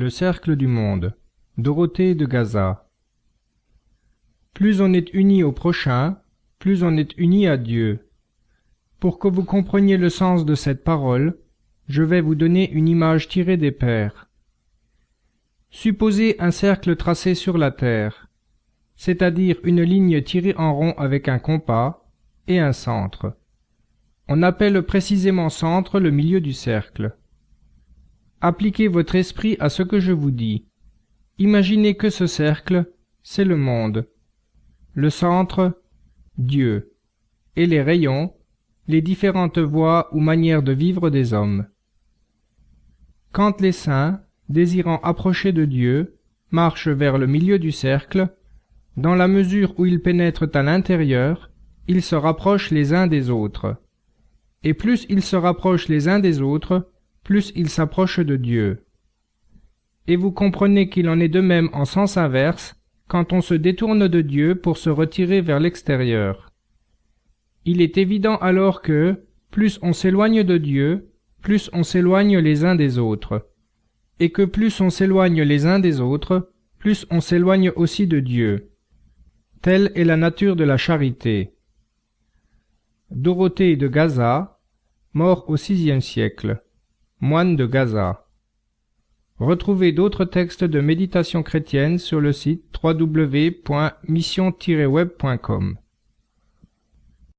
Le cercle du monde. Dorothée de Gaza. Plus on est uni au prochain, plus on est uni à Dieu. Pour que vous compreniez le sens de cette parole, je vais vous donner une image tirée des Pères. Supposez un cercle tracé sur la terre, c'est-à-dire une ligne tirée en rond avec un compas, et un centre. On appelle précisément centre le milieu du cercle. Appliquez votre esprit à ce que je vous dis. Imaginez que ce cercle, c'est le monde. Le centre, Dieu. Et les rayons, les différentes voies ou manières de vivre des hommes. Quand les saints, désirant approcher de Dieu, marchent vers le milieu du cercle, dans la mesure où ils pénètrent à l'intérieur, ils se rapprochent les uns des autres. Et plus ils se rapprochent les uns des autres, plus ils s'approchent de Dieu. Et vous comprenez qu'il en est de même en sens inverse quand on se détourne de Dieu pour se retirer vers l'extérieur. Il est évident alors que, plus on s'éloigne de Dieu, plus on s'éloigne les uns des autres, et que plus on s'éloigne les uns des autres, plus on s'éloigne aussi de Dieu. Telle est la nature de la charité. Dorothée de Gaza, mort au VIe siècle moine de Gaza. Retrouvez d'autres textes de méditation chrétienne sur le site www.mission-web.com.